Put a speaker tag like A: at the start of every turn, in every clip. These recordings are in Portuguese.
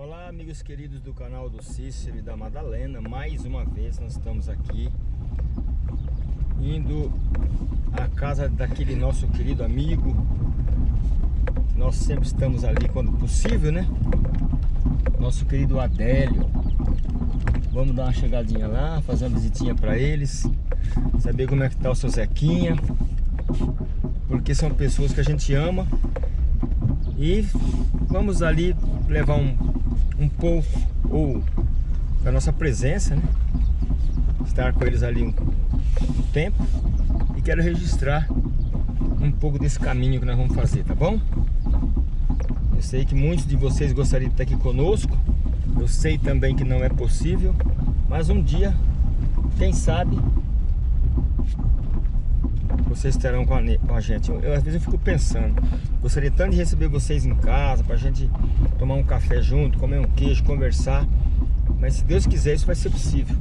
A: Olá amigos queridos do canal do Cícero e da Madalena. Mais uma vez nós estamos aqui Indo à casa daquele nosso querido amigo. Nós sempre estamos ali quando possível, né? Nosso querido Adélio. Vamos dar uma chegadinha lá, fazer uma visitinha para eles Saber como é que tá o seu Zequinha Porque são pessoas que a gente ama. E vamos ali levar um, um pouco ou da nossa presença, né? Estar com eles ali um, tempo e quero registrar um pouco desse caminho que nós vamos fazer, tá bom? Eu sei que muitos de vocês gostariam de estar aqui conosco, eu sei também que não é possível, mas um dia, quem sabe, vocês estarão com a, com a gente. Eu, eu, às vezes eu fico pensando, gostaria tanto de receber vocês em casa, pra gente tomar um café junto, comer um queijo, conversar. Mas se Deus quiser, isso vai ser possível.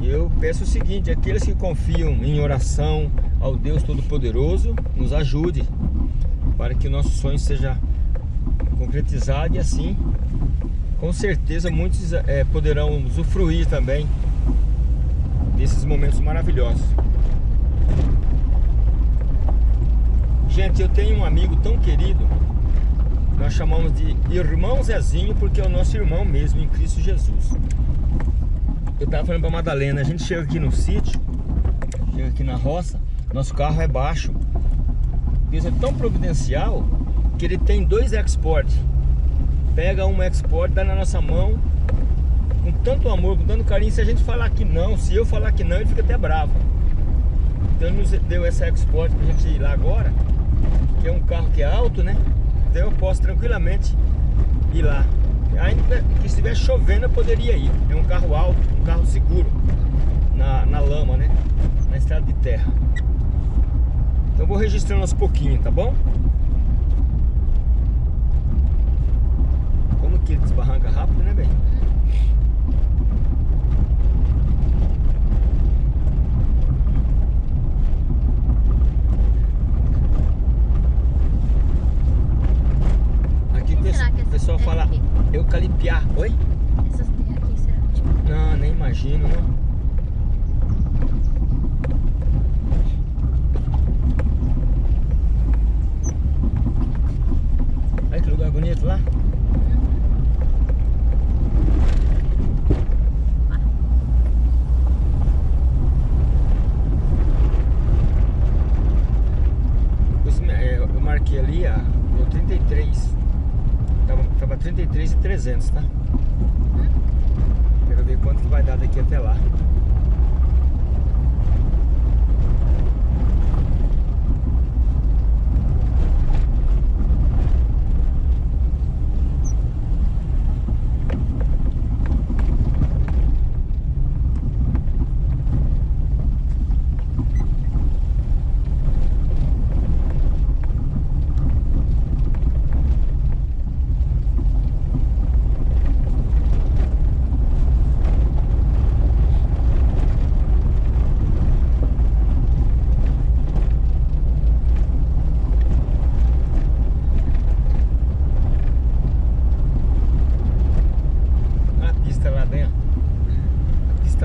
A: Eu peço o seguinte, aqueles que confiam em oração ao Deus Todo-Poderoso, nos ajude para que o nosso sonho seja concretizado e assim, com certeza, muitos é, poderão usufruir também desses momentos maravilhosos. Gente, eu tenho um amigo tão querido, nós chamamos de irmão Zezinho, porque é o nosso irmão mesmo em Cristo Jesus. Eu estava falando para Madalena, a gente chega aqui no sítio, chega aqui na roça, nosso carro é baixo. Deus é tão providencial que ele tem dois export. Pega um export, dá na nossa mão, com tanto amor, com tanto carinho. Se a gente falar que não, se eu falar que não, ele fica até bravo. Então ele nos deu essa export pra gente ir lá agora que é um carro que é alto, né? Então eu posso tranquilamente ir lá. Ainda que estiver chovendo eu poderia ir. É um carro alto, um carro seguro na, na lama, né? Na estrada de terra. Então eu vou registrando aos pouquinhos, tá bom? Como que ele desbarranca rápido, né, bem? Pessoal fala eucalipiar. Oi?
B: Essas terras aqui, será? Tipo...
A: Não, nem imagino, né? Olha que lugar bonito lá. É, eu marquei ali a 33 Tava, tava 33,300, tá? Quero ver quanto que vai dar daqui até lá.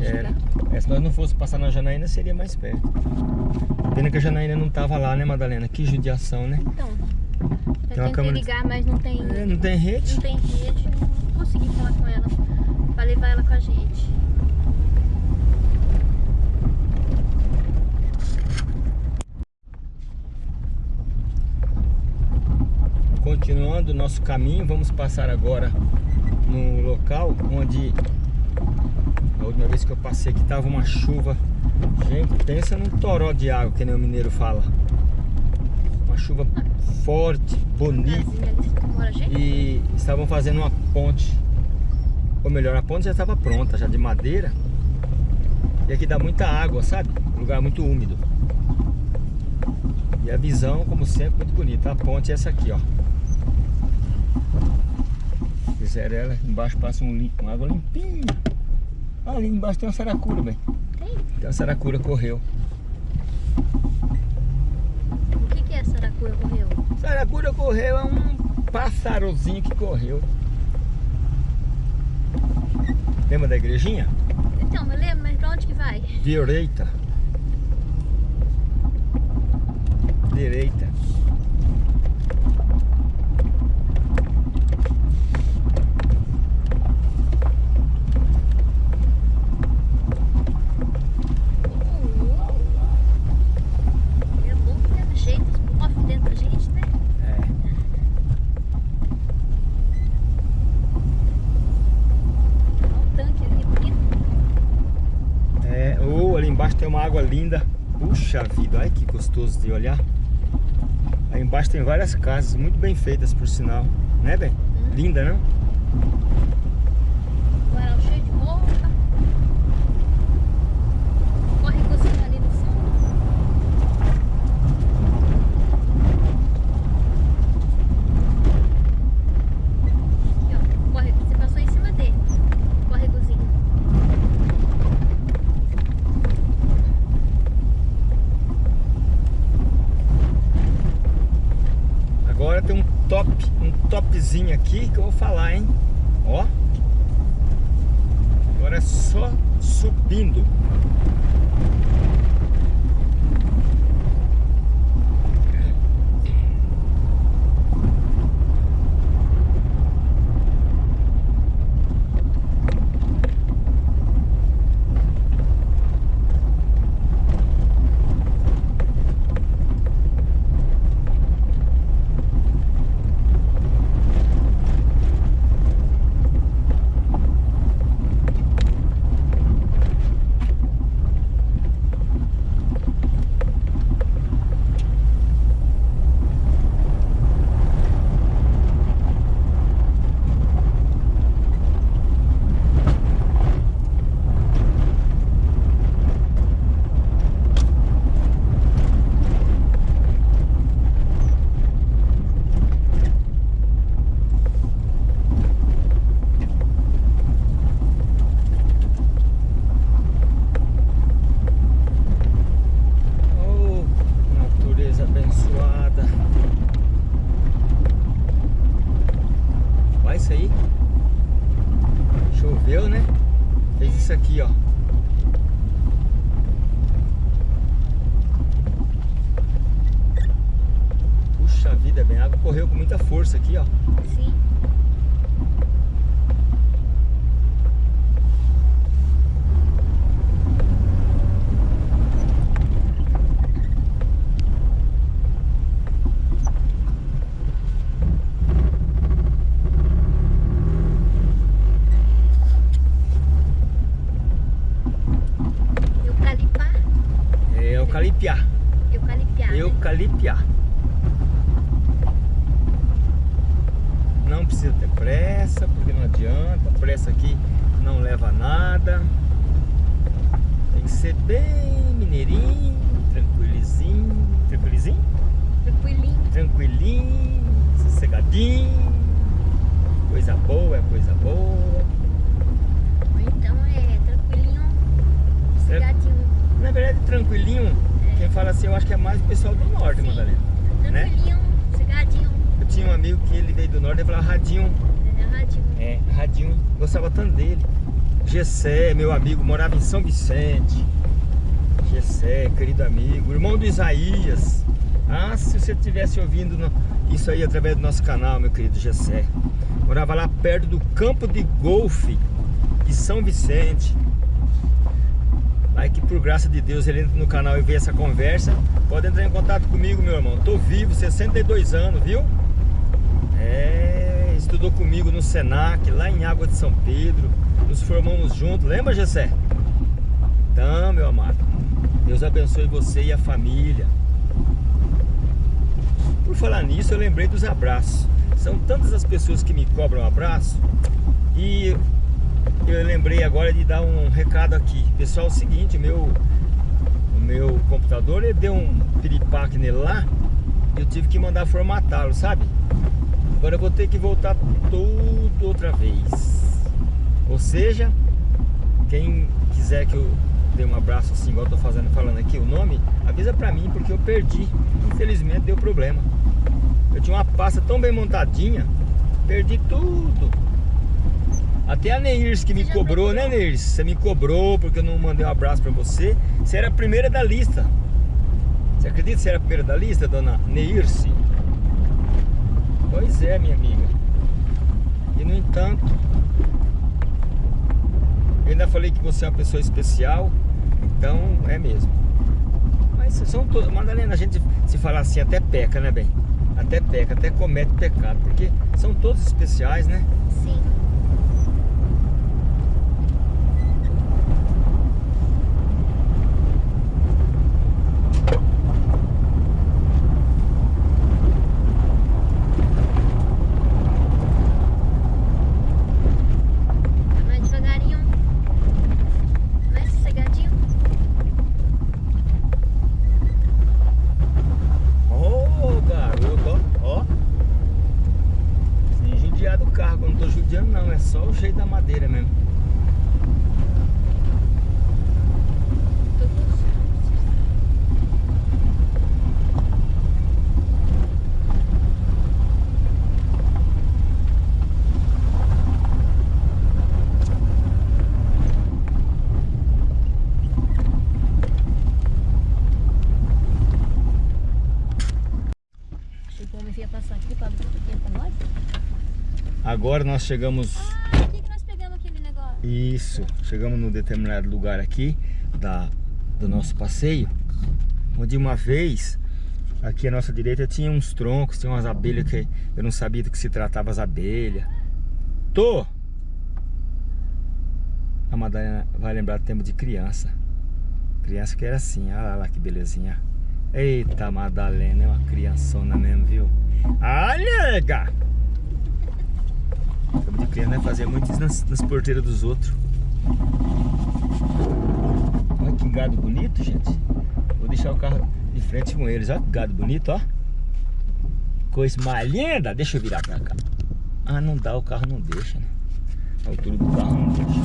B: Era.
A: É, se nós não fosse passar na Janaína, seria mais perto. Pena que a Janaína não tava lá, né, Madalena? Que judiação, né?
B: Então. Eu
A: tem uma câmera...
B: ligar, mas não tem...
A: É, não tem rede?
B: Não tem rede, não consegui falar com ela. Pra levar ela com a gente.
A: Continuando o nosso caminho, vamos passar agora no local onde última vez que eu passei aqui tava uma chuva. Gente, pensa num toró de água, que nem o mineiro fala. Uma chuva forte, bonita.
B: Jeito?
A: e estavam fazendo uma ponte. Ou melhor, a ponte já estava pronta, já de madeira. E aqui dá muita água, sabe? Um lugar muito úmido. E a visão, como sempre, muito bonita. A ponte é essa aqui, ó. Fizeram ela, embaixo passa um, uma água limpinha. Ali embaixo tem uma saracura, bem.
B: Tem?
A: Tem uma saracura correu.
B: O que, que é Saracura correu?
A: Saracura correu é um pássarozinho que correu. Lembra da igrejinha?
B: Então, me lembro, mas pra onde que vai?
A: Direita. Direita.
B: É bom que leva jeito, os cofres dentro da gente, né?
A: É.
B: Olha o tanque ali, bonito.
A: É, oh, ali embaixo tem uma água linda. Puxa vida, olha que gostoso de olhar. Aí embaixo tem várias casas, muito bem feitas por sinal. Né, bem? Linda, não?
B: Varal cheio de roupa. Corre cozinha ali no fundo. Aqui, ó. Corre, você passou em cima dele. Corre cozinha.
A: Agora tem um top, um aqui que eu vou falar, hein? Ó. Agora é só subindo. Oh, natureza abençoada. Olha isso aí. Choveu, né? Fez isso aqui, ó. Puxa vida, bem, a água correu com muita força aqui, ó.
B: Sim. Eucalipar?
A: É eucalipiar.
B: Eucalipiar.
A: Eucalipiar. Não precisa ter pressa, porque não adianta. Pressa aqui não leva a nada. Tem que ser bem mineirinho, tranquilizinho. Tranquilizinho?
B: Tranquilinho.
A: Tranquilinho, sossegadinho. Coisa boa é coisa boa.
B: Ou então é tranquilinho, sossegadinho.
A: Na verdade, tranquilinho, quem fala assim, eu acho que é mais o pessoal do norte,
B: Sim.
A: Madalena. né?
B: Tranquilinho, sossegadinho.
A: Eu tinha um amigo que ele veio do norte e falava radinho.
B: É radinho.
A: É, Radinho, gostava tanto dele. Gessé, meu amigo, morava em São Vicente. Gessé, querido amigo, irmão do Isaías. Ah, se você estivesse ouvindo no- isso aí através do nosso canal, meu querido Gessé. Morava lá perto do campo de golfe de São Vicente. Aí que por graça de Deus ele entra no canal e vê essa conversa. Pode entrar em contato comigo, meu irmão. Tô vivo, 62 anos, viu? É, estudou comigo no Senac, lá em Água de São Pedro. Nos formamos juntos, lembra, Gessé? Então, meu amado, Deus abençoe você e a família. Por falar nisso, eu lembrei dos abraços. São tantas as pessoas que me cobram abraço e eu lembrei agora de dar um recado aqui. Pessoal, é o seguinte, meu, o meu computador ele deu um piripaque nele lá eu tive que mandar formatá-lo, sabe? Agora eu vou ter que voltar tudo outra vez. Ou seja, quem quiser que eu dê um abraço assim, igual eu tô fazendo, falando aqui o nome, avisa pra mim, porque eu perdi. Infelizmente deu problema. Eu tinha uma pasta tão bem montadinha, perdi tudo. Até a Neirs que me cobrou, né Neirs? Você me cobrou porque eu não mandei um abraço pra você. Você era a primeira da lista. Você acredita que você era a primeira da lista, dona Neirce? Pois é, minha amiga. E no entanto, eu ainda falei que você é uma pessoa especial, então é mesmo. Mas são todos. Madalena, a gente se falar assim até peca, né, bem? Até peca, até comete pecado, porque são todos especiais, né?
B: Sim. Mais devagarinho. Mais sossegadinho.
A: Ô, garoto, ó. ó. Sem judiar do carro, eu não tô judiando não, é só o jeito da madeira mesmo.
B: Achei que o homem ia passar aqui pra abrir aqui pra nós.
A: Agora nós chegamos
B: Ah, o que, que nós pegamos aquele negócio?
A: Isso, chegamos num determinado lugar aqui da, do nosso passeio, onde uma vez, aqui à nossa direita tinha uns troncos, tinha umas abelhas que eu não sabia do que se tratava as abelhas. Tô! A Madalena vai lembrar do tempo de criança. Criança que era assim, olha lá que belezinha. Eita, Madalena, é uma criançona mesmo, viu? Olha, nega! De criança, né? Fazia muito isso nas, nas porteiras dos outros. Olha que gado bonito, gente. Vou deixar o carro de frente com eles. Olha que gado bonito, ó. Coisa mais linda. Deixa eu virar pra cá. Ah, não dá, o carro não deixa, né? A altura do carro não deixa.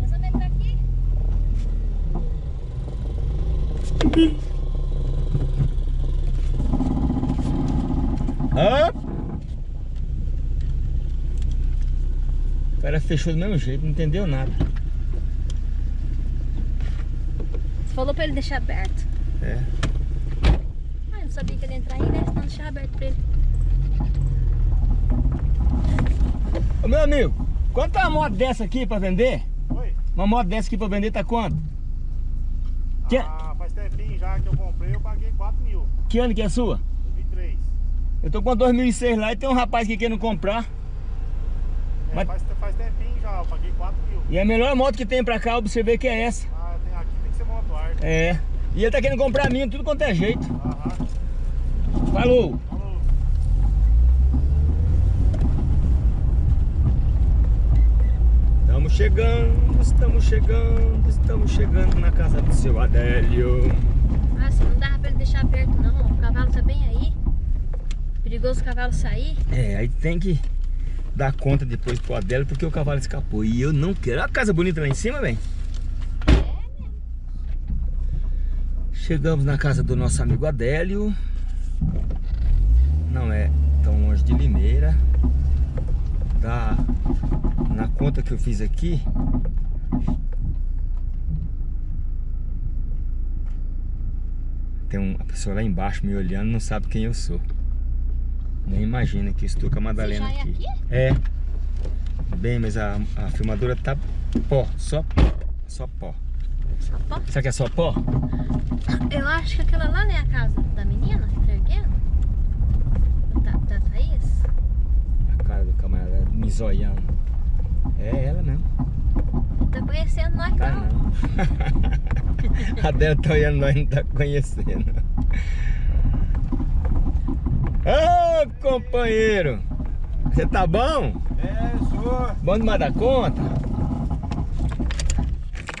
B: Nós vamos entrar aqui?
A: Hã? O cara fechou do mesmo jeito, não entendeu nada.
B: Você falou pra ele deixar aberto.
A: É.
B: Ah, eu não sabia que ele ia entrar aí, né? Senão deixar aberto pra ele.
A: Ô meu amigo, quanto tá uma moto dessa aqui pra vender?
C: Oi?
A: Uma moto dessa aqui pra vender tá quanto? Que,
C: Ah, faz tempinho já que eu comprei, eu paguei 4 mil.
A: que ano que é a sua?
C: 2003.
A: Eu tô com a 2006 lá e tem um rapaz que querendo comprar.
C: É,
A: Mas-
C: faz, faz tempinho já, eu paguei 4 mil.
A: E a melhor moto que tem pra cá, observei que é essa.
C: Ah, tem, aqui tem que ser moto arte.
A: É. E ele tá querendo comprar a minha, tudo quanto é jeito.
C: Aham.
A: Falou.
C: Falou.
A: Estamos chegando, estamos chegando, estamos chegando na casa do seu Adélio.
B: Ah, se não dava pra ele deixar aberto não, ó. O cavalo tá bem aí. Perigoso o cavalo sair.
A: É, aí tem que dar conta depois pro Adélio porque o cavalo escapou. E eu não quero. Olha a casa bonita lá em cima, velho. Chegamos na casa do nosso amigo Adélio. Não é tão longe de Limeira. Dá na conta que eu fiz aqui. Tem uma pessoa lá embaixo me olhando, não sabe quem eu sou. Nem imagina que estou com a Madalena
B: já é
A: aqui.
B: aqui?
A: É. Bem, mas a, a filmadora tá pó, só só pó.
B: Só pó.
A: Será que é só pó?
B: Eu acho que aquela lá não é a casa da menina que tá erguendo. Da, da Thaís.
A: A cara do camarada me zoiando. É ela mesmo.
B: Não tá conhecendo nós
A: Tá
B: não.
A: não. a dela tá olhando, nós não tá conhecendo. Ô, companheiro! Você tá bom?
D: É, sou.
A: Bom demais da conta?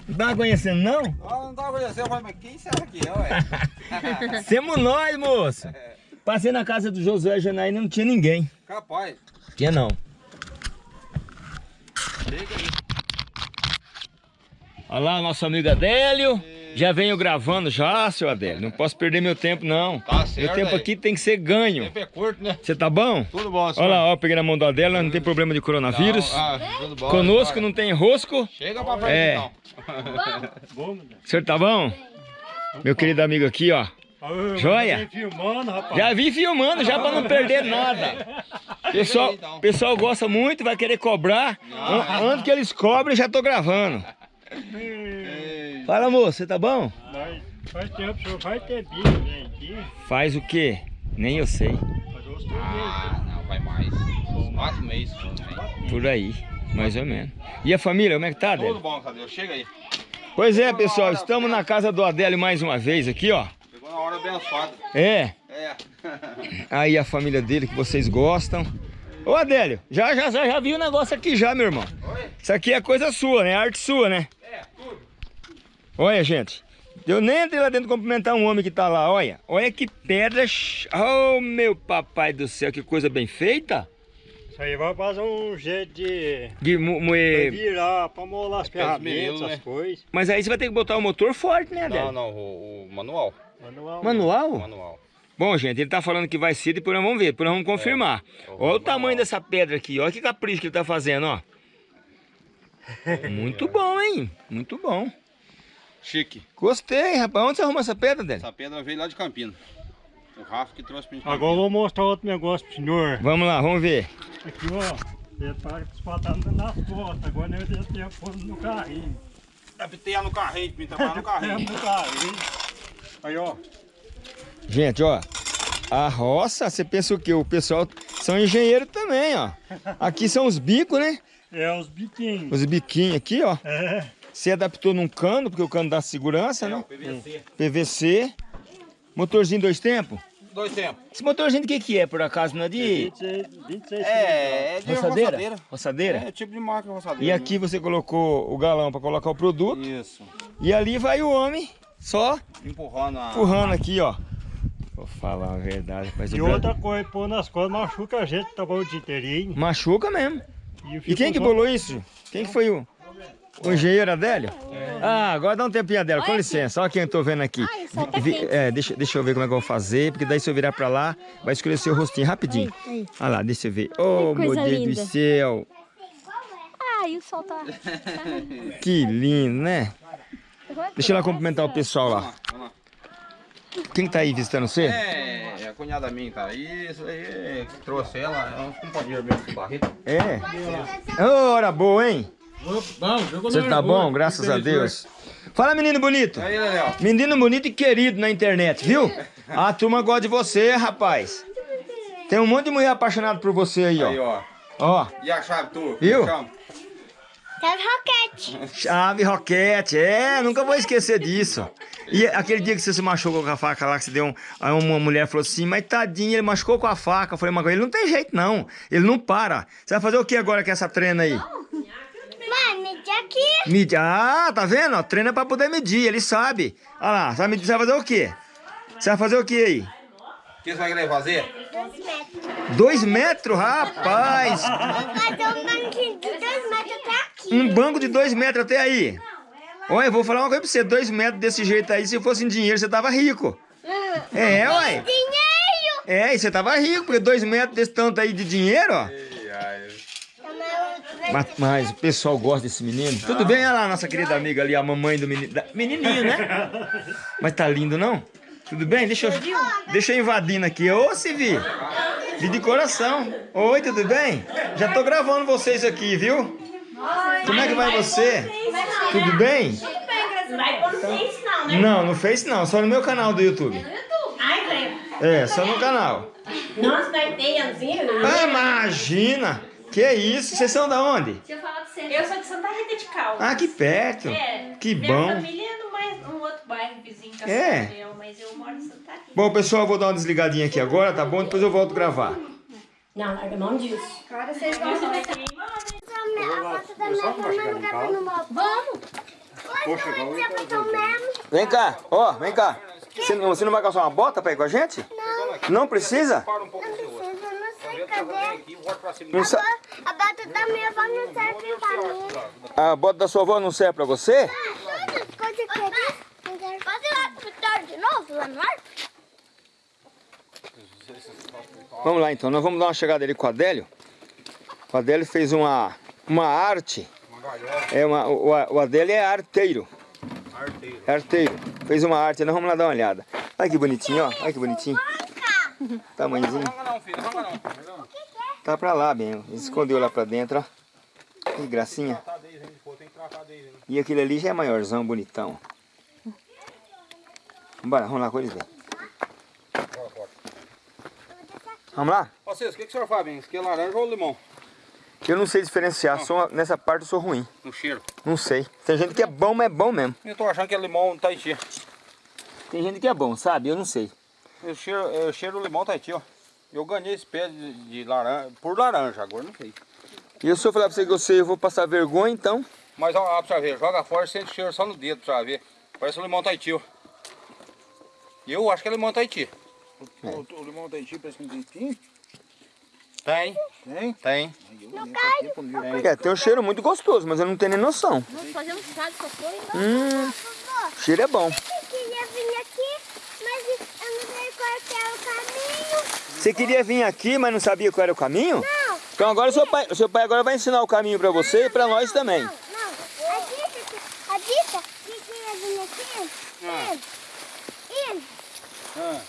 A: Não tá conhecendo, não?
D: Ah, não tava conhecendo, mas quem será que é, ué?
A: Semos nós, moço! Passei na casa do Josué Janaína não tinha ninguém.
D: Capaz.
A: Tinha não.
D: Chega aí.
A: Olha lá, nosso amigo Adélio. Já venho gravando já, seu Adélio. Não posso perder meu tempo, não.
D: Tá
A: meu
D: certo
A: tempo
D: aí.
A: aqui tem que ser ganho.
D: Tempo é curto, né?
A: Você tá bom?
D: Tudo bom, senhor.
A: Olha lá, ó, peguei na mão do Adélio, não tem problema de coronavírus.
D: Não, ah, tudo bom.
A: Conosco não tem rosco.
D: Chega pra frente,
A: É.
D: então.
C: Bom,
A: O senhor tá bom? Meu querido amigo aqui, ó. Joia?
C: filmando, rapaz.
A: Já vi filmando, já pra não perder nada. Pessoal,
D: então.
A: pessoal gosta muito, vai querer cobrar. An- Antes que eles cobrem, já tô gravando. Fala, moço, você tá bom?
C: Mas faz tempo senhor vai ter bicho, né? Aqui,
A: Faz o quê? Nem eu sei.
C: os três
D: Ah, não, vai mais. Uns quatro meses. né?
A: Por aí, mais ou menos. E a família, como é que tá,
D: Tudo
A: Adélio?
D: bom, cadê? Chega aí.
A: Pois é, pessoal, estamos na casa do Adélio mais uma vez aqui, ó.
D: Chegou na hora abençoada.
A: É,
D: É.
A: aí a família dele que vocês gostam. Ô Adélio, já, já, já, já vi o negócio aqui já, meu irmão.
D: Oi?
A: Isso aqui é coisa sua, né? Arte sua, né?
D: É.
A: Olha, gente. Eu nem entrei lá dentro cumprimentar um homem que tá lá, olha. Olha que pedras. Oh, meu papai do céu, que coisa bem feita.
C: Isso aí vai fazer um jeito de
A: De moer.
C: virar, pra molar as
D: Aqueles
C: ferramentas,
D: meninos,
C: as
D: né?
C: coisas.
A: Mas aí você vai ter que botar o motor forte, né, Adélio?
D: Não, não, o, o manual.
C: Manual.
A: Manual?
D: Manual.
A: Bom, gente, ele tá falando que vai ser, depois nós vamos ver, depois nós vamos confirmar.
D: É,
A: Olha o tamanho
D: manual.
A: dessa pedra aqui, olha que capricho que ele tá fazendo, ó. Muito bom, hein? Muito bom.
D: Chique.
A: Gostei, rapaz. Onde você arrumou essa pedra, Adélio?
D: Essa pedra veio lá de Campina. O Rafa que trouxe pra gente.
C: Agora eu vou mostrar outro negócio pro senhor.
A: Vamos lá, vamos ver.
C: Aqui, ó. Repara que os patatas nas costas. Agora eu já tenho posto no carrinho.
D: Capiteia no carrinho, pra mim trabalhar no carrinho.
C: no carrinho. Aí, ó.
A: Gente, ó. A roça, você pensa o quê? O pessoal são engenheiros também, ó. Aqui são os bicos, né?
C: É os biquinhos.
A: Os biquinhos aqui, ó.
C: É.
A: Você adaptou num cano, porque o cano dá segurança,
D: É,
A: né?
D: PVC.
A: PVC. Motorzinho dois tempos.
D: Dois tempos.
A: Esse motorzinho de que que é, por acaso? Não é de
C: 26, 26
D: É, é de
A: roçadeira?
D: roçadeira.
A: Roçadeira?
D: É tipo de máquina roçadeira.
A: E aqui você colocou o galão para colocar o produto.
D: Isso.
A: E ali vai o homem, só
D: Empurrando a.
A: empurrando aqui, ó. Vou falar a verdade, mas
C: E outra coisa, pôr nas costas machuca a gente que trabalha o dia inteirinho.
A: machuca mesmo. E
C: fico
A: quem que bolou isso? Quem que foi o, o engenheiro Adélio? Ah, agora dá um tempinho, Adélio, com licença. Olha quem eu tô vendo aqui.
B: Ai, tá
A: Vi- é, deixa, deixa eu ver como é que eu vou fazer, porque daí se eu virar pra lá, vai escurecer o rostinho rapidinho.
B: Aí, aí.
A: Olha lá, deixa eu ver. Oh, meu Deus
B: linda.
A: do céu.
B: Ai, o sol tá...
A: Que lindo, né? Deixa eu lá cumprimentar o pessoal lá.
D: Vamos lá.
A: Quem que tá aí visitando você?
D: É, é a cunhada minha, tá? Isso aí, é, trouxe ela, é um companheiro meu de Barreto.
A: É. Ô, hora boa, hein? Você tá bom, graças a Deus. Fala, menino bonito.
D: Aí, Léo.
A: Menino bonito e querido na internet, viu? A turma gosta de você, rapaz. Tem um monte de mulher apaixonada por você aí,
D: Aí,
A: ó.
D: ó. E a chave, tu?
A: Viu?
D: Chama.
B: Teve roquete.
A: chave roquete. É, nunca vou esquecer disso. E aquele dia que você se machucou com a faca lá, que você deu um. Aí uma mulher falou assim, mas tadinho, ele machucou com a faca. Eu falei, mas ele não tem jeito, não. Ele não para. Você vai fazer o que agora com essa treina aí?
B: Mãe, medir aqui.
A: Medir. Ah, tá vendo? Treina pra poder medir, ele sabe. Olha lá, você vai, medir, você vai fazer o quê? Você vai fazer o quê aí?
D: O que você vai querer fazer?
B: Dois metros.
A: Dois metros, rapaz!
B: Fazer um banquinho de dois metros até aqui.
A: Um banco de dois metros até aí. Olha, eu vou falar uma coisa pra você. Dois metros desse jeito aí, se fosse em dinheiro, você tava rico. É, ué.
B: Dinheiro.
A: É, e você tava rico, porque dois metros desse tanto aí de dinheiro, ó. Mas, mas o pessoal gosta desse menino. Tudo bem, olha lá, nossa querida amiga ali, a mamãe do menino. Menininho, né? Mas tá lindo, não? Tudo bem? Deixa eu, deixa eu invadindo aqui. Ô, Civi. Vi de coração. Oi, tudo bem? Já tô gravando vocês aqui, viu? Como é que vai você? Tudo bem?
E: Não no Face não, né?
A: Não, no Face não, só no meu canal do YouTube. É, só no canal.
E: Nossa, vai ter, Anzinho.
A: Ah, imagina! Que isso? Vocês são da onde?
E: Deixa eu falar pra você. Eu sou de Santa Rita de Cal.
A: Ah, que perto.
E: É.
A: Que
E: Minha
A: bom.
E: família é no mais, um outro bairros vizinhos com
A: É?
E: Cascavel, mas eu moro em Santa Rita.
A: Bom, pessoal, eu vou dar uma desligadinha aqui agora, tá bom? Depois eu volto a gravar.
E: Não, larga a mão disso.
B: Agora vocês vão.
E: Isso vai queimar, né?
B: Vamos!
C: Poxa, agora eu
A: Vem cá, ó, vem cá. Você não, você não vai calçar uma bota pra ir com a gente? Não. Não precisa?
D: Para um pouco do seu rosto.
F: Eu não sei
A: Não sa-
F: A bata da minha avó não serve pra mim.
A: A bota da sua avó não serve pra você?
F: Todas as coisas que eu disse. Pode ir lá pro tarde de novo, lá no ar?
A: Vamos lá então, nós vamos dar uma chegada ali com o Adélio. O Adélio fez uma, uma arte. É uma, o, o Adélio é arteiro.
D: Arteiro.
A: É arteiro. Fez uma arte, nós vamos lá dar uma olhada. Olha que bonitinho, ó. Olha que bonitinho. Tamanhozinho.
D: Não não, filho, não não.
A: Tá pra lá, bem. Ele escondeu lá pra dentro, ó. Que gracinha. E aquele ali já é maiorzão, bonitão. Vambora, vamos lá com eles,
D: bora.
A: Vamos lá?
D: Cês, o que, que o senhor faz, bem? Isso aqui é laranja ou limão?
A: Eu não sei diferenciar, nessa parte eu sou ruim.
D: No cheiro.
A: Não sei. Tem gente que é bom, mas é bom mesmo.
D: Eu tô achando que é limão Tahiti.
A: Tem gente que é bom, sabe? Eu não sei.
D: O cheiro, o cheiro limão Tahiti, ó. Eu ganhei esse pé de, de laranja, por laranja, agora não sei.
A: E se eu falar pra você que eu sei, eu vou passar vergonha, então.
D: Mas ó, ó, pra você ver, joga fora e sente cheiro só no dedo pra ver. Parece o limão Tahiti, ó. E eu acho que é limão Tahiti.
A: É.
G: O, o limão Tahiti parece que não tem.
D: Tem,
G: Tem?
D: tem.
A: É, tem um cheiro muito gostoso, mas eu não tenho nem noção.
B: Vamos fazer um chá de cocô
A: Hum, o cheiro é bom.
F: Eu queria vir aqui, mas eu não sei qual que é o caminho.
A: Você queria vir aqui, mas não sabia qual era o caminho?
F: Não,
A: Então agora o seu pai, o seu pai agora vai ensinar o caminho pra você e pra nós também.
F: não, não. A Dita, a Dita que queria vir aqui,
D: Ah.
F: e,
D: Ah,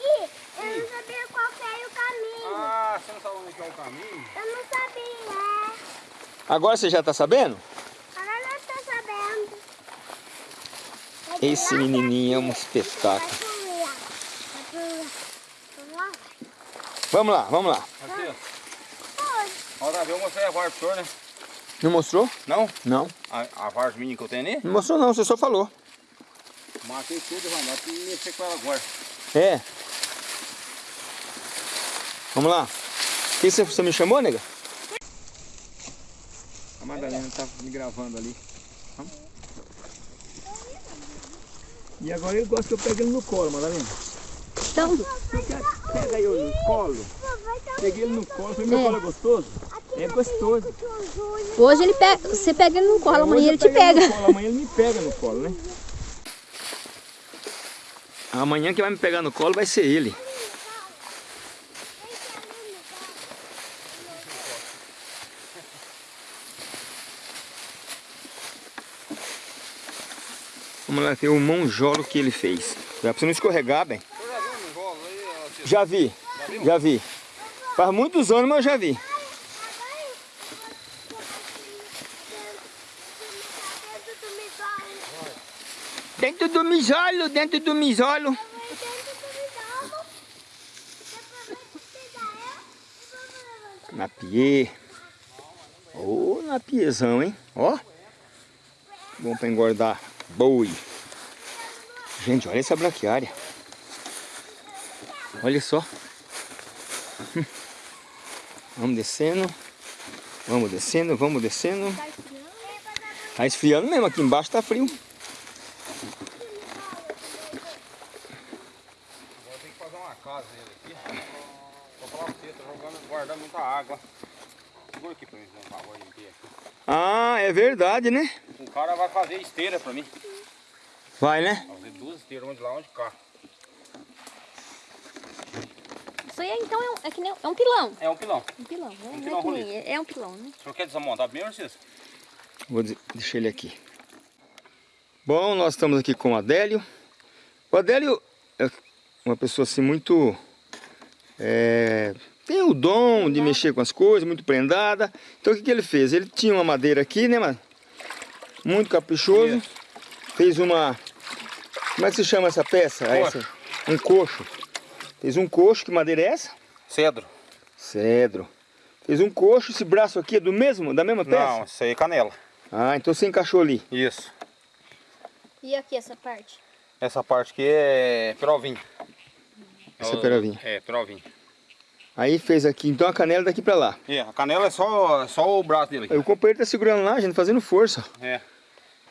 F: e, eu não sabia qual que era o caminho.
D: ah você não sabe onde que é o caminho?
F: Eu não sabia.
A: Agora você já tá sabendo?
F: Agora eu tô sabendo.
A: Esse menininho é um espetáculo.
F: pro lá. Vai pro lá. Pro lá.
A: Vamos lá, vamos lá.
D: Aqui, ó. Vez eu mostrei a vara pro senhor, né?
A: Não mostrou?
D: Não?
A: Não.
D: A, a vara mini que eu tenho ali?
A: Não mostrou não, você só falou.
D: Matei tudo, vai lá, tem que mexer com ela agora.
A: É. Vamos lá. O que você, você me chamou, nega? A Madalena tá me gravando ali. Vamos. E agora ele gosta que eu pegue ele no colo, Madalena.
B: Então,
A: Pega ele no colo. Peguei ele no colo. Falei, meu
B: É.
A: colo é gostoso? É gostoso.
B: hoje ele pega, você pega ele no colo, amanhã ele te pega.
A: colo, Amanhã ele me pega no colo, né? Amanhã quem vai me pegar no colo vai ser ele. Vamos lá ver o monjolo que ele fez. Já pra você não escorregar, bem.
D: O senhor já viu um rolo aí, ó, Cês?
A: Já vi, já vi. Faz muitos anos, mas eu já vi. Dentro do mijolo, dentro do mijolo. Napier. Ô, napiezão, hein? Ó. Bom pra engordar boi. Gente, olha essa braquiária. Olha só. Vamos descendo. Vamos descendo, vamos descendo. Tá esfriando mesmo, aqui embaixo tá frio.
D: Vou ter que fazer uma casa nele aqui. Vou falar pra você, tá jogando, guardando muita água. Segura aqui pra mim, por favor, limpei aqui.
A: Ah, é verdade, né?
D: O cara vai fazer esteira pra mim.
A: Vai, né?
D: Vai fazer duas esteiras, onde lá, onde cá.
B: Isso aí então é, um, é que nem é um pilão.
D: É um pilão.
B: Um pilão, né?
D: Um
B: Não
D: pilão
B: é, nem- é, é um pilão, né?
D: O senhor quer desmontar primeiro, Cícero?
A: Vou deixar ele aqui. Bom, nós estamos aqui com o Adélio. O Adélio é uma pessoa assim muito... é, tem o dom de mexer com as coisas, muito prendada. Então o que, que ele fez? Ele tinha uma madeira aqui, né, mano? Muito caprichoso.
D: Isso.
A: Fez uma... Como é que se chama essa peça?
D: Coxo.
A: essa? Um coxo. Fez um coxo. Que madeira é essa?
D: Cedro.
A: Cedro. Fez um coxo. Esse braço aqui é do mesmo, da mesma peça?
D: Não, isso aí é canela.
A: Ah, então você encaixou ali.
D: Isso.
B: E aqui essa parte?
D: Essa parte aqui é perovinho.
A: Essa é perovinho.
D: É, perovinho.
A: Aí fez aqui, então a canela daqui pra lá.
D: É, a canela é só, só o braço dele
A: Aí o companheiro tá segurando lá, gente, fazendo força.
D: É.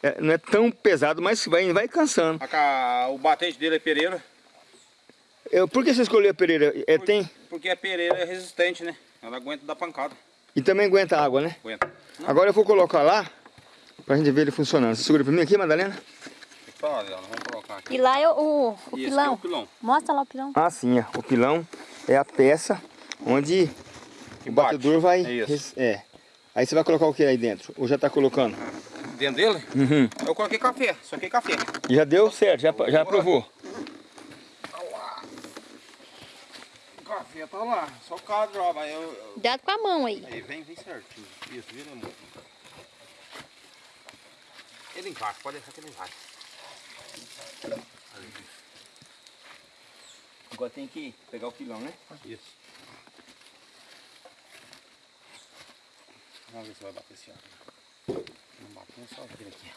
A: É, não é tão pesado, mas vai, vai cansando.
D: A o batente dele é pereira,
A: Eu, por que você escolheu a pereira? É, tem,
D: porque a pereira é resistente, né? Ela aguenta dar pancada.
A: e também aguenta água, né?
D: Aguenta.
A: Agora eu vou colocar lá, pra gente ver ele funcionando. Você segura pra mim aqui, Madalena?
D: Dela, vamos colocar aqui.
B: E lá é o, o, o
D: esse aqui é
B: pilão.
D: o pilão.
B: Mostra lá o pilão.
A: Ah, sim, ó. o pilão é a peça onde
D: Que
A: o
D: bate.
A: batedor vai...
D: É isso.
A: res- É. Aí você vai colocar o que aí dentro? Ou já tá colocando?
D: Dentro dele,
A: Uhum.
D: eu coloquei café, só que café.
A: E já deu certo, já, já aprovou.
D: Café tá lá, só o cara droga, aí eu, eu-
B: Cuidado com a mão aí.
D: Aí vem, vem certinho. Isso, vira muito. Ele encaixa, pode deixar que ele encaixa. Ali,
A: Agora tem que pegar o pilão, né?
D: Isso. Vamos ver se vai bater esse ar. Não bateu, só vira aqui.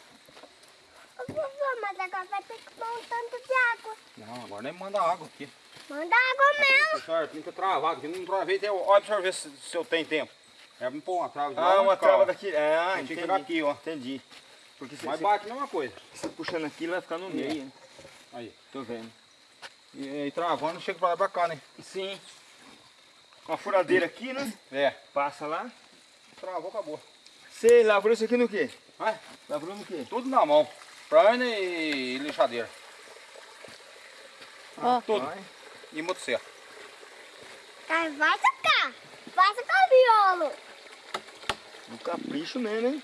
F: Ô, vovô, mas agora vai ter que pôr um tanto de água.
D: Não, agora nem manda água aqui.
F: Manda água mesmo.
D: Pessoal, tem que travado aqui, não travei. Tem, olha pra ver se, se eu tenho tempo. É pôr uma trava de lá,
A: Ah, uma trava
D: ó.
A: daqui. Ah,
D: Tem que
A: entendi.
D: pegar aqui, ó.
A: Entendi. Porque se
D: Mas
A: você,
D: bate a mesma coisa.
A: você puxando aqui, ele vai ficar no meio. né?
D: Aí.
A: Tô vendo.
D: E, e travando, chega pra lá pra cá, né?
A: Sim. Uma furadeira aqui, né?
D: É.
A: Passa lá.
D: Travou, acabou.
A: Você lavrou isso aqui no quê?
D: Vai.
A: Lavrou no quê?
D: Tudo na mão. Prana e lixadeira.
B: Ó.
D: Tudo.
A: Vai.
D: E motosserra.
F: Aí vai tocar. Faça com o violo.
A: Um capricho mesmo, hein?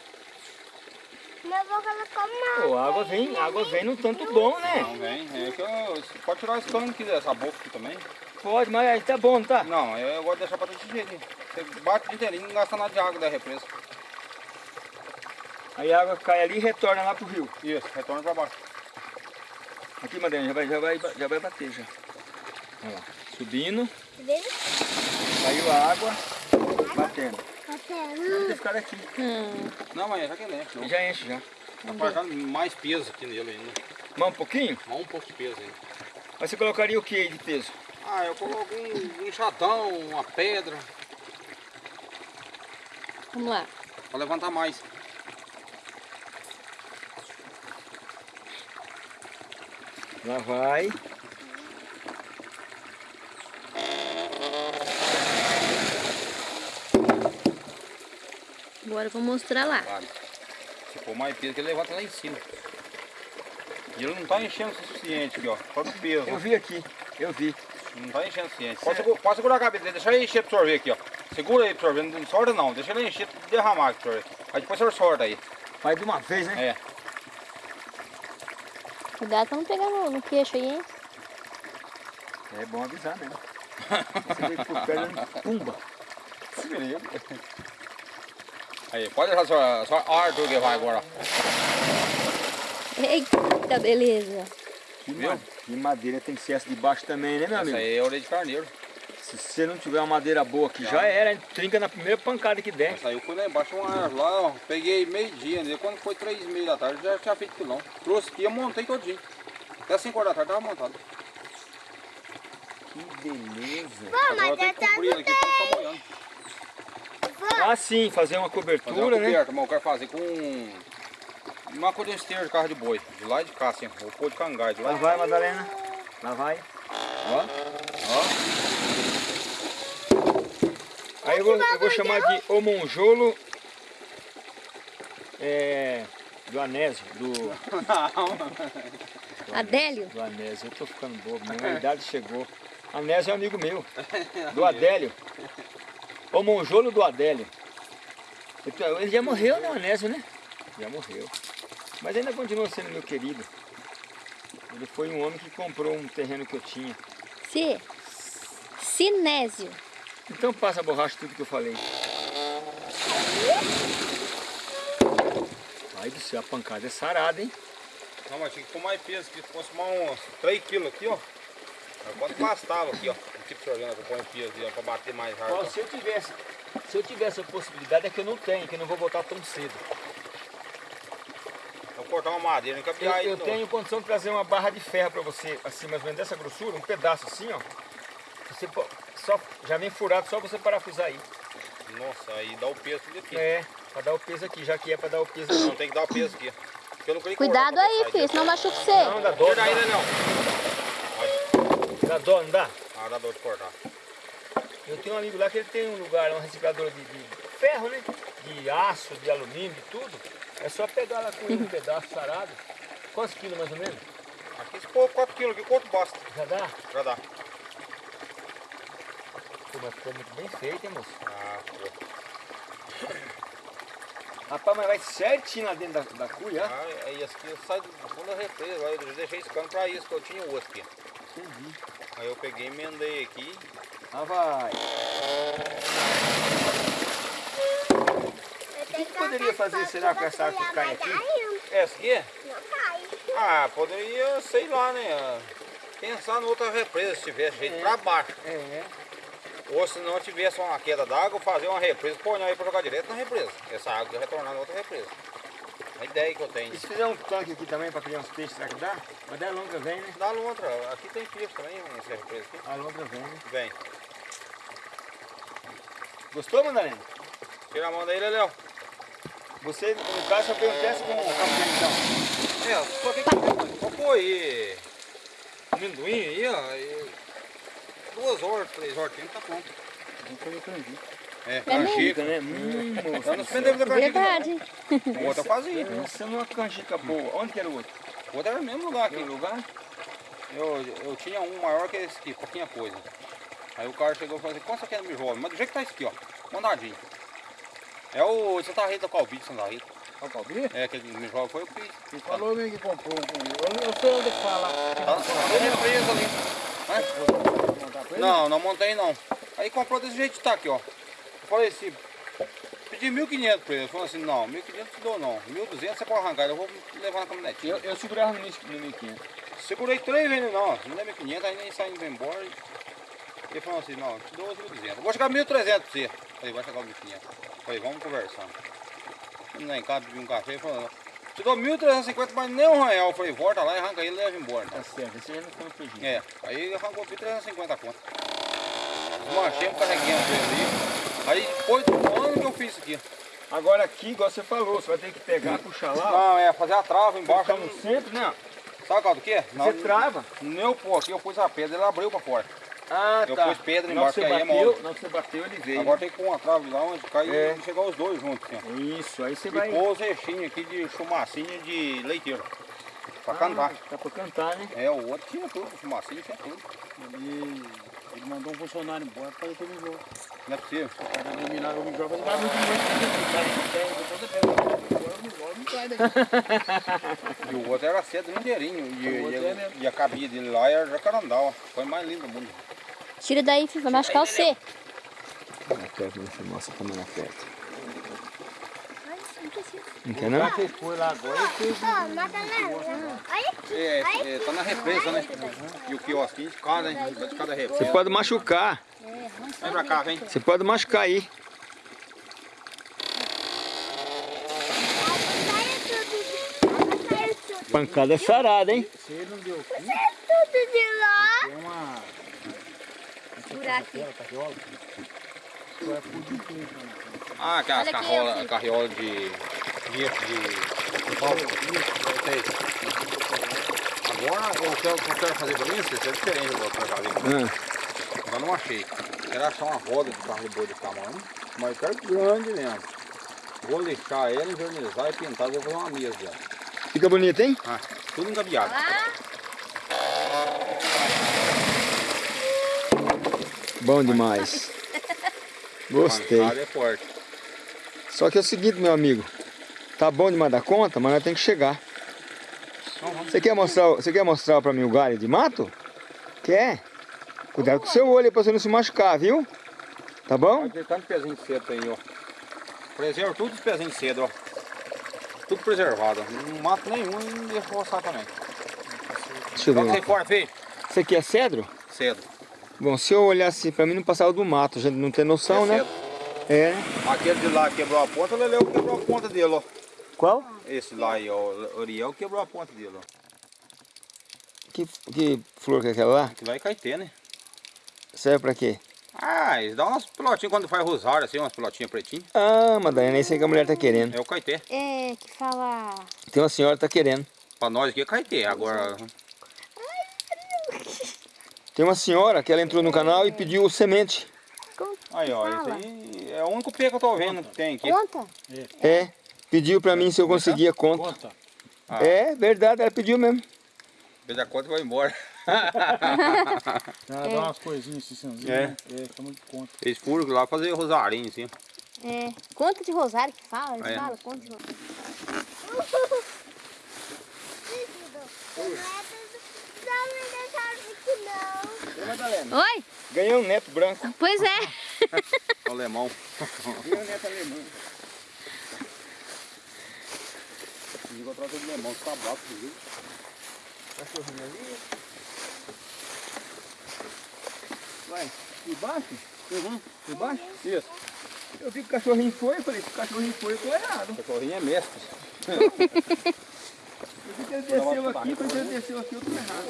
F: Meu avô colocou uma
A: Pô, a água vem, água vem no tanto bom, né?
D: Não vem. É que eu, você pode tirar esse cano aqui dessa boca aqui também.
A: Pode, mas aí tá bom, não tá?
D: Não, eu gosto de deixar pra desse jeito. Você bate o dia inteirinho e não gasta nada de água da represa.
A: Aí a água cai ali e retorna lá pro rio.
D: Isso, retorna pra baixo.
A: Aqui, Madalena, já vai, já vai, já vai bater já. Olha lá. Subindo,
F: Viu?
A: caiu a água, batendo. Ter ficado aqui.
B: Hum.
D: Não, mas já que ele enche.
A: Já enche já.
D: Tá passando mais peso aqui nele ainda.
A: Mais um pouquinho?
D: Mais um pouco de peso ainda.
A: Mas você colocaria o que aí de peso?
D: Ah, eu coloco um, um chatão, uma pedra,
B: Vamos lá.
D: pra levantar mais.
A: Lá vai.
B: Agora eu vou mostrar lá.
D: Vale. Se for mais peso, que ele levanta lá em cima. E ele não tá enchendo o suficiente aqui, ó. Só do peso.
A: Eu vi aqui, eu vi.
D: Não tá enchendo o suficiente. Pode, segu- pode segurar a cabeça dele, deixa ele encher pro sorvete aqui, ó. Segura aí pro sorvete, não sorta não. Deixa ele encher, derramar aqui pro sorvete. Aí depois o senhor sorta aí.
A: Vai de uma vez, né?
D: É.
B: Cuidado pra não pegar no, no queixo aí, hein?
A: É, bom avisar mesmo. Você veio por perto, pumba.
D: Aí, pode deixar só, só o Arthur que vai agora.
B: Eita, beleza.
A: Que,
D: Viu?
A: que madeira tem que ser essa de baixo também, né, meu
D: Essa
A: amigo?
D: aí é orelha de carneiro.
A: Se você não tiver uma madeira boa aqui, já era, hein? trinca na primeira pancada que der.
D: Essa aí eu fui lá embaixo, uma árvore lá, ó. Peguei meio dia, né? Quando foi três e meia da tarde, já tinha feito pilão. Trouxe aqui, eu montei todinho. Até 5 horas da tarde tava montado.
A: Que beleza.
F: Pô,
D: eu
F: mas
D: que cumprir aqui ficar molhando.
A: Ah, sim, fazer uma
D: Fazer uma
A: cobertura, né?
D: coberta, mas eu quero fazer com uma coisa de esteira de carro de boi. De lá e de cá, assim. Vou pôr de cangai, de lá
A: Lá
D: de
A: vai, Madalena. Lá vai.
D: Ó,
A: Aí eu vou, eu vou chamar de O Monjolo é, do Anésio, do,
B: Adélio?
A: do Anésio. Eu tô ficando bobo, minha idade chegou. Anésio é um amigo meu, do Adélio. O Monjolo do Adélio. Então, Ele já morreu, né, Anésio, né? Já morreu. Mas ainda continua sendo meu querido. Ele foi um homem que comprou um terreno que eu tinha.
B: C. Sinésio.
A: Então passa a borracha tudo que eu falei. Ai do céu, a pancada é sarada, hein?
D: Não, mas tinha que pôr mais peso, que fosse mais uns 3 quilos aqui, ó. Quanto bastava aqui, ó. Tipo de orgânico, põe aí, pra bater mais
A: Ó,
D: rápido.
A: se eu tivesse, se eu tivesse a possibilidade é que eu não tenho, que eu não vou voltar tão cedo.
D: Eu cortar uma madeira,
A: Eu,
D: encapear
A: eu tenho condição de trazer uma barra de ferro pra você, assim, mais ou menos dessa grossura, um pedaço assim, ó. Você só, já vem furado, só você parafusar aí.
D: Nossa, aí dá o peso tudo aqui.
A: É, pra dar o peso aqui, já que é pra dar o peso
D: Não,
A: aqui.
D: tem que dar o peso aqui. Não
B: Cuidado
D: cortar
B: aí, filho, senão machuca você.
A: Não, dá dó,
D: aí,
A: dá,
D: Leão.
A: dá dó, não dá?
D: Dá dor de cortar.
A: Eu tenho um amigo lá que ele tem um lugar, um reciclador de, de ferro, né? De aço, de alumínio, de tudo. É só pegar lá com um pedaço sarado. Quantos quilos mais ou menos?
D: Aqui se pôr 4 kg aqui, quanto basta?
A: Já dá?
D: Já dá.
A: Pô, mas ficou muito bem feito, hein, moço?
D: Ah, pô.
A: Rapaz, mas vai certinho lá dentro da, da cuia.
D: Ah, aí esse aqui sai do fundo da represa, eu deixei esse cano pra isso, que eu tinha o outro aqui.
A: Entendi.
D: Aí eu peguei, emendei aqui.
A: Ah, vai.
F: O
A: que que poderia fazer, será, com essa água que cai aqui?
D: Essa aqui?
F: Não cai.
D: Ah, poderia, sei lá, né? Pensar em outra represa se tivesse jeito pra baixo.
A: É,
D: Ou se não tivesse uma queda d'água, fazer uma represa, pôr aí pra jogar direto na represa. Essa água ia retornar na outra represa. A ideia que eu tenho.
A: E se fizer um tanque aqui também pra criar uns peixes, será que dá? Mas da longa vem, né?
D: Dá lontra, aqui tem peixe também, nessa represa aqui.
A: A longa vem, né?
D: Vem.
A: Gostou, Madalena?
D: Tira a mão daí, Léo.
A: Você, no caso, só fez um teste com o capitão, então.
D: É, só que só pôr aí amendoim aí, ó. e duas horas, três horas, tempo tá pronto.
G: Vamos fazer canjica.
D: É,
B: É
D: canjica.
A: né? Hum,
D: Eu não suspendeu da canjica.
B: Verdade.
D: não. O outro fazia.
A: Essa é uma canjica boa. Onde que era o outro?
D: O outro era no mesmo lugar
A: Aqui
D: aqui.
A: no lugar?
D: Eu, eu tinha um maior que esse aqui, pouquinha coisa. Aí o cara chegou e falou assim, quanto você quer no mijolo? Mas do jeito que tá esse aqui, ó. Mandadinho. É o Santa Rita Calbite, Santa Rita.
G: Olha o Calbi?
D: É, aquele mijolo foi o.
G: Ele falou meio que comprou um comigo. Eu, sei onde é fala.
D: Tá na ali. Né?
G: Ele?
D: Não, não montei não. Aí comprou desse jeito que tá aqui, ó. Falei assim, pedi 1.500 pra ele. Ele falou assim, não, 1.500 te dou não. 1.200 você pode arrancar, eu vou levar na caminhonetinha.
A: Eu, eu segurava no 1500.
D: Segurei três vezes, não, não dá 1.500, aí nem saindo embora. Ele falou assim, não, te dou 1.200. Eu vou chegar 1.300 pra você. Falei, vai chegar 1.500. Falei, vamos conversando. Fui lá em casa, bebi um café e falou, te dou 1.350, mas nem um real. Eu falei, volta lá e arranca ele e leva embora.
A: Tá certo, esse já não foi um prejuízo.
D: É, aí arrancou 1.350 conto. Desmanchei, carreguei a ali. Aí depois do ano que eu fiz isso aqui.
A: Agora aqui, igual você falou, você vai ter que pegar, puxar lá.
D: Não, é fazer a trava embaixo.
A: Tá no centro, né?
D: Sabe qual do que?
A: Você trava.
D: Não, pô, aqui eu pus a pedra, ele abriu pra fora.
A: Ah,
D: Eu
A: tá.
D: pus pedra embaixo,
A: que
D: aí é
A: bateu,
D: mole.
A: que você bateu, ele veio.
D: Agora tem que pôr uma trave lá onde cai
A: É.
D: e chegar os dois juntos, assim.
A: Isso, aí você
D: E
A: vai...
D: pôr os aqui de chumacinho de leiteiro. Pra cantar.
A: Dá pra cantar, né?
D: É, o outro tinha tudo, chumacinho tinha tudo.
G: Ele mandou um funcionário embora para fazer o mijolo.
D: Não é possível.
G: O cara eliminaram o mijolo, mas o cara muito muito. O cara não tem, depois você pega o mijolo, não sai daqui.
D: E o outro era cedo inteirinho. E,
G: O outro
D: e-
G: é mesmo.
D: e a cabia dele lá era jacarandá, ó. Foi mais lindo do mundo.
B: Tira daí, filho, vai machucar você.
A: Perto, você mostra como ela perto.
B: Ai, não precisa.
A: Não quer não?
G: Você foi lá agora e fez
F: aqui.
D: É, é, tá na represa, né? E o quiosquinho de cada, hein? De cada
A: Você
D: represa.
A: pode machucar.
D: Vem pra cá, vem.
A: Você pode machucar aí. Pancada é sarada, hein?
G: Ele não deu fim,
F: Tudo de lá.
G: tem uma... Só é por né?
D: Ah, aquelas
B: Olha aqui,
D: carriola, de. de. de. pau. Agora, o que eu que eu quero fazer pra mim, isso é diferente do que eu quero fazer.
A: Ah,
D: Ainda não achei. Era achar uma roda de carro de boi de tamanho, mas eu quero grande mesmo. Vou lixar ela, envernizar e pintar, vou fazer uma mesa dela.
A: fica bonito, hein?
D: Ah, tudo engabiado.
A: Bom demais. Gostei.
D: É forte.
A: Só que é o seguinte, meu amigo. Tá bom demais da conta, mas nós temos que chegar. Você quer mostrar, você quer mostrar pra mim o galho de mato? Quer? Cuidado com o seu olho aí pra você não se machucar, viu? Tá bom?
D: Que tanto pezinho de cedo aí, ó. Preserva tudo os pezinhos de cedo, ó. Tudo preservado. Não mato nenhum e não deixa roçar também.
A: Deixa eu ver.
D: Qual que você filho?
A: Isso aqui é cedro?
D: Cedo.
A: Bom, se eu olhar assim, pra mim não passava do mato, a gente não tem noção,
D: É
A: né? É, né?
D: Aquele de lá quebrou a ponta, o Leleu quebrou a ponta dele, ó.
A: Qual?
D: Esse lá aí, ó, o Oriel quebrou a ponta dele, ó.
A: Que, que flor que é aquela lá?
D: Que vai caetê, né?
A: Serve pra quê?
D: Ah, eles dão umas pilotinhas quando faz rosário, assim, umas pilotinhas pretinhas.
A: Ah, Madalena, é isso aí que a mulher tá querendo.
D: É o caetê.
B: É, que fala...
A: Tem uma senhora que tá querendo.
D: Pra nós aqui é caetê. Agora,
A: Tem uma senhora que ela entrou no canal e pediu semente.
D: Aí ó, esse aí é o único pé que eu tô vendo que tem aqui.
B: Conta?
A: É, pediu pra mim se eu conseguia conta.
G: Conta.
D: Ah.
A: É, verdade, ela pediu mesmo.
D: Fez a conta e vai embora.
G: Ela dá umas coisinhas assim, cinzinhas,
D: É.
G: né? É, chama de conta.
D: Eles furam lá fazer rosarinho, assim.
B: É, conta de rosário que fala, ele
D: É.
B: fala, conta de rosário. Oi?
A: ganhei um neto branco.
B: Pois é.
D: Alemão.
A: Um neto alemão.
D: Encontrar todo alemão, tá bravo, viu?
A: Cachorrinho ali. Vai, por baixo? Uhum. Por baixo? Isso. Eu vi que o cachorrinho foi, eu falei, se o cachorrinho foi, eu tô errado.
D: O cachorrinho é mestre.
A: Eu vi que ele desceu aqui, quando ele desceu aqui, eu tô errado.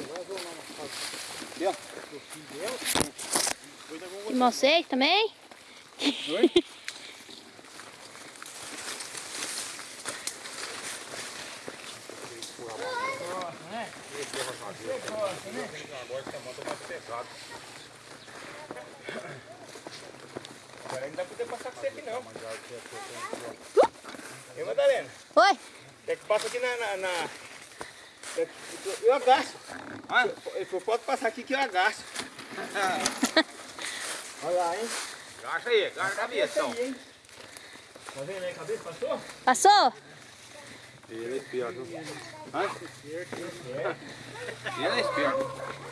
B: E vocês também?
A: Oi? Agora não dá pra poder passar com você aqui não. E Madalena,
B: Oi?
A: quer que passa aqui na... na, na... Eu agaço. Ah, ele falou, pode passar aqui que eu agaço. Olha lá, hein?
D: Gacha aí, gacha a cabeça.
A: aí, hein? Tá vendo aí a cabeça? Passou?
B: Passou?
D: Ele é esperto. Hã? Ele é esperto.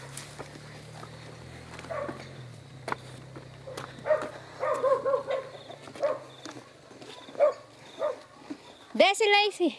B: Desce, Lacey.